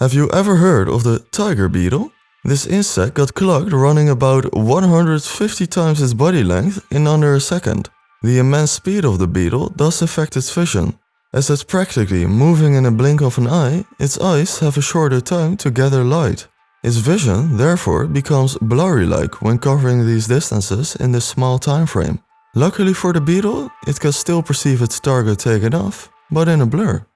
Have you ever heard of the tiger beetle? This insect got clocked running about 150 times its body length in under a second. The immense speed of the beetle does affect its vision. As it's practically moving in a blink of an eye, its eyes have a shorter time to gather light. Its vision therefore becomes blurry-like when covering these distances in this small time frame. Luckily for the beetle, it can still perceive its target taken off, but in a blur.